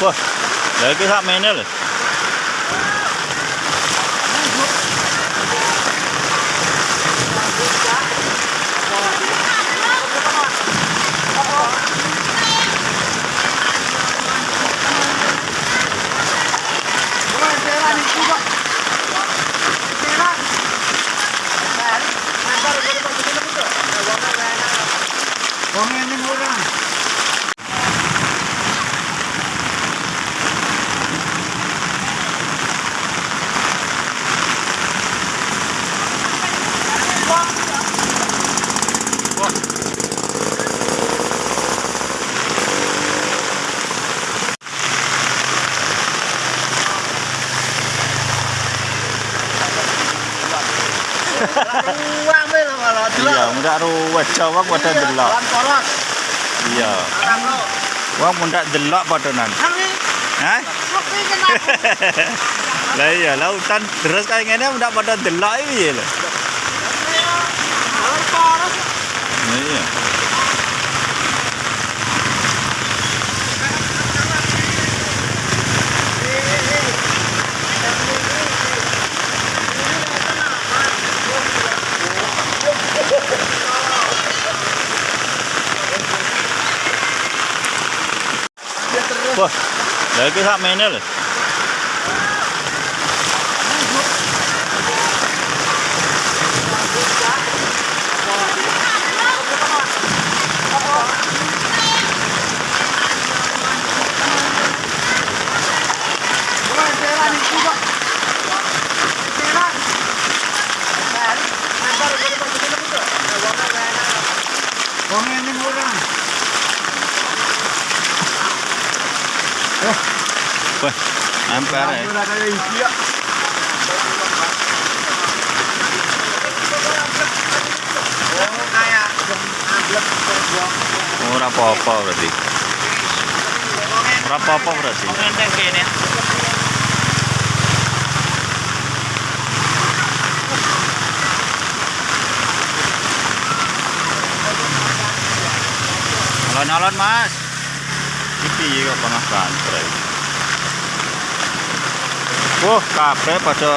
Wah, lagi sak mene lho. Iya, mundak ruwet Jawa pada delok. Iya. Wong mundak delok padha nan. Hari Hah? Lah iya, lautan terus kayak ngene mundak pada delok iki lho. Wah, lagi sak mene lho. Wong jalan itu kok. Jalan. Wong ini Wah, emper ya. Oh, apa-apa berarti. Apa-apa berarti. Nyalon-nyalon, Mas. Iki kok panas banget. Wah, kabeh pada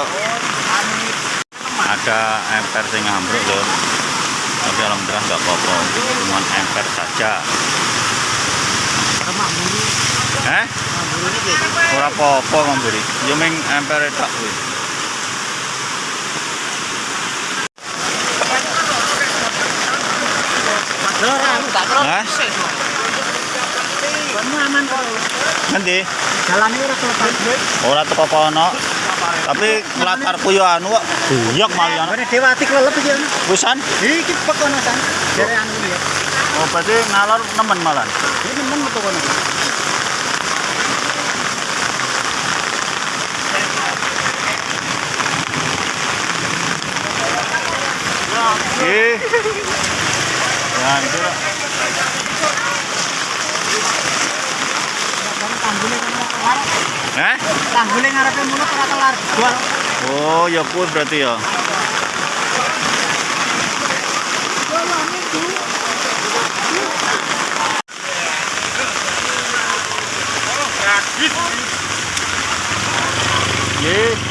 ada emper sing ambruk lho. Tapi alhamdulillah nggak apa-apa. Cuma emper saja. Eh? Ora apa-apa ngamburi. Ya ming emper tok kuwi. Hah? Aman kok. Nanti Jalan ini ora kelepas. ora teko kono. Tapi nglatarku yo anu kok buyok malian. Ora dewati kelelep iki. Wisan? Iki pekono san. Jare anu ya. Oh, berarti ngalor nemen malan. Ini nemen metu kono. Ih. Ya, itu lah. Tanggule kono kelar. Eh? Tanggule ngarepe mulut ora kelar. Oh, ya pun berarti ya. Ye.